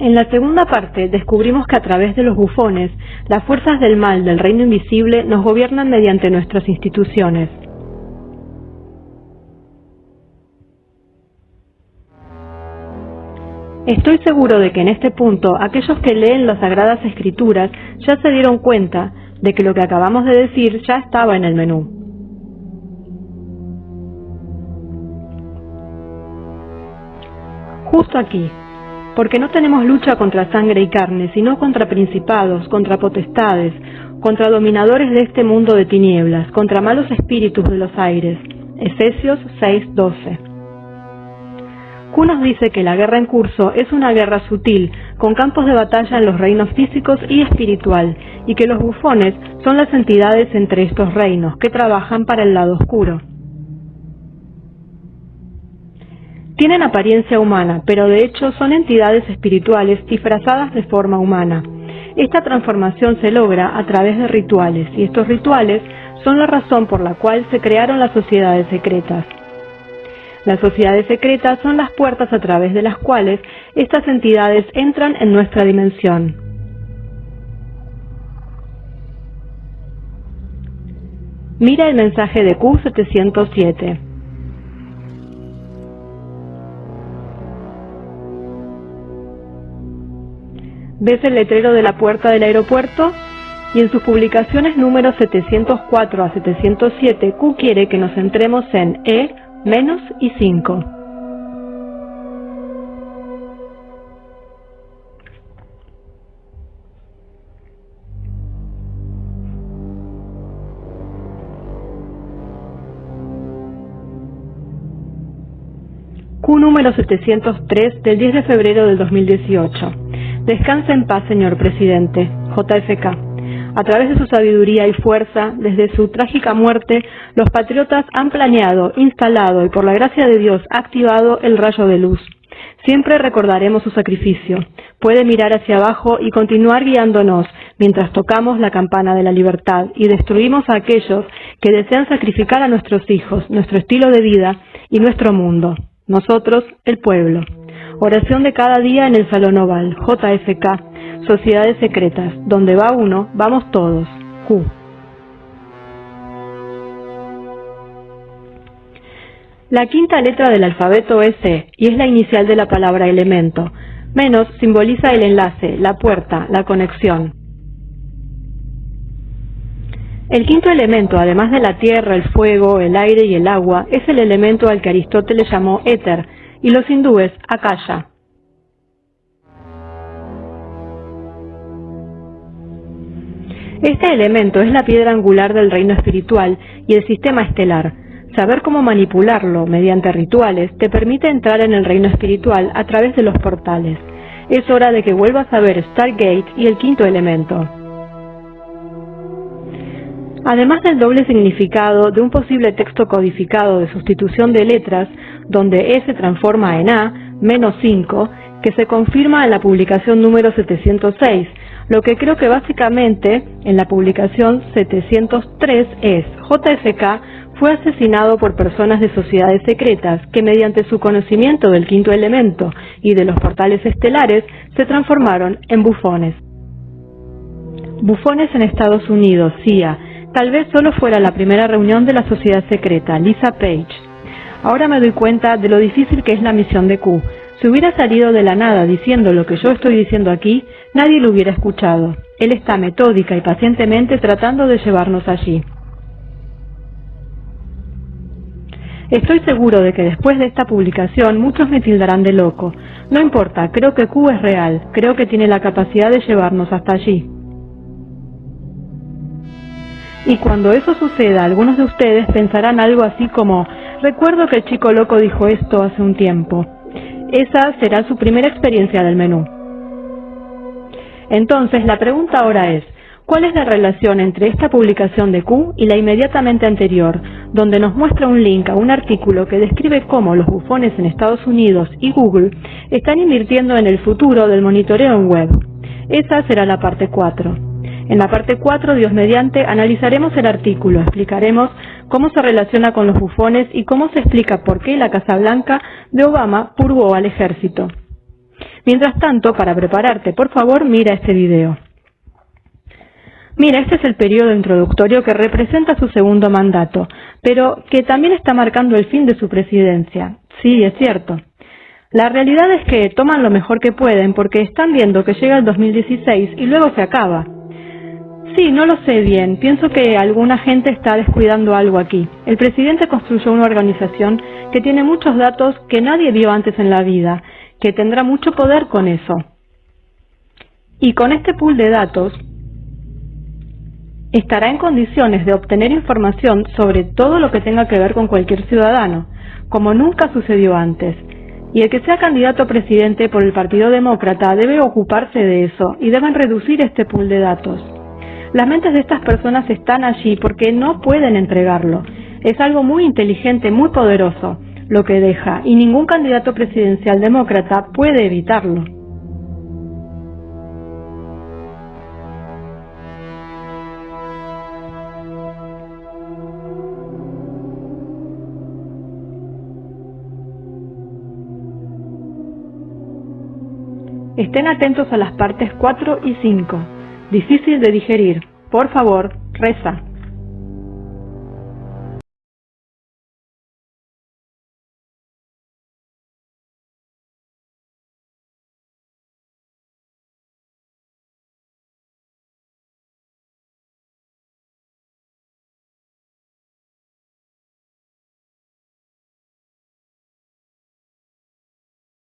En la segunda parte descubrimos que a través de los bufones, las fuerzas del mal del reino invisible nos gobiernan mediante nuestras instituciones. Estoy seguro de que en este punto aquellos que leen las Sagradas Escrituras ya se dieron cuenta de que lo que acabamos de decir ya estaba en el menú. Justo aquí, porque no tenemos lucha contra sangre y carne, sino contra principados, contra potestades, contra dominadores de este mundo de tinieblas, contra malos espíritus de los aires. Efesios 6:12. Q nos dice que la guerra en curso es una guerra sutil, con campos de batalla en los reinos físicos y espiritual, y que los bufones son las entidades entre estos reinos que trabajan para el lado oscuro. Tienen apariencia humana, pero de hecho son entidades espirituales disfrazadas de forma humana. Esta transformación se logra a través de rituales, y estos rituales son la razón por la cual se crearon las sociedades secretas. Las sociedades secretas son las puertas a través de las cuales estas entidades entran en nuestra dimensión. Mira el mensaje de Q707. Ves el letrero de la puerta del aeropuerto y en sus publicaciones números 704 a 707 Q quiere que nos centremos en E, menos y 5. Q número 703 del 10 de febrero del 2018. Descansa en paz, señor presidente. JFK. A través de su sabiduría y fuerza, desde su trágica muerte, los patriotas han planeado, instalado y por la gracia de Dios activado el rayo de luz. Siempre recordaremos su sacrificio. Puede mirar hacia abajo y continuar guiándonos mientras tocamos la campana de la libertad y destruimos a aquellos que desean sacrificar a nuestros hijos, nuestro estilo de vida y nuestro mundo. Nosotros, el pueblo. Oración de cada día en el Salón Oval, JFK, Sociedades Secretas, donde va uno, vamos todos, Q. La quinta letra del alfabeto es C y es la inicial de la palabra elemento. Menos simboliza el enlace, la puerta, la conexión. El quinto elemento, además de la tierra, el fuego, el aire y el agua, es el elemento al que Aristóteles llamó éter, y los hindúes Akasha. Este elemento es la piedra angular del reino espiritual y el sistema estelar. Saber cómo manipularlo mediante rituales te permite entrar en el reino espiritual a través de los portales. Es hora de que vuelvas a ver Stargate y el quinto elemento. Además del doble significado de un posible texto codificado de sustitución de letras, donde E se transforma en A, menos 5, que se confirma en la publicación número 706, lo que creo que básicamente en la publicación 703 es JFK fue asesinado por personas de sociedades secretas que mediante su conocimiento del quinto elemento y de los portales estelares se transformaron en bufones. Bufones en Estados Unidos, CIA. Tal vez solo fuera la primera reunión de la sociedad secreta, Lisa Page. Ahora me doy cuenta de lo difícil que es la misión de Q. Si hubiera salido de la nada diciendo lo que yo estoy diciendo aquí, nadie lo hubiera escuchado. Él está metódica y pacientemente tratando de llevarnos allí. Estoy seguro de que después de esta publicación muchos me tildarán de loco. No importa, creo que Q es real, creo que tiene la capacidad de llevarnos hasta allí. Y cuando eso suceda, algunos de ustedes pensarán algo así como, Recuerdo que el chico loco dijo esto hace un tiempo. Esa será su primera experiencia del menú. Entonces, la pregunta ahora es, ¿cuál es la relación entre esta publicación de Q y la inmediatamente anterior, donde nos muestra un link a un artículo que describe cómo los bufones en Estados Unidos y Google están invirtiendo en el futuro del monitoreo en web? Esa será la parte 4. En la parte 4, Dios mediante, analizaremos el artículo, explicaremos cómo se relaciona con los bufones y cómo se explica por qué la Casa Blanca de Obama purgó al ejército. Mientras tanto, para prepararte, por favor, mira este video. Mira, este es el periodo introductorio que representa su segundo mandato, pero que también está marcando el fin de su presidencia. Sí, es cierto. La realidad es que toman lo mejor que pueden porque están viendo que llega el 2016 y luego se acaba. Sí, no lo sé bien. Pienso que alguna gente está descuidando algo aquí. El presidente construyó una organización que tiene muchos datos que nadie vio antes en la vida, que tendrá mucho poder con eso. Y con este pool de datos, estará en condiciones de obtener información sobre todo lo que tenga que ver con cualquier ciudadano, como nunca sucedió antes. Y el que sea candidato a presidente por el Partido Demócrata debe ocuparse de eso y deben reducir este pool de datos. Las mentes de estas personas están allí porque no pueden entregarlo. Es algo muy inteligente, muy poderoso lo que deja, y ningún candidato presidencial demócrata puede evitarlo. Estén atentos a las partes 4 y 5. Difícil de digerir. Por favor, reza.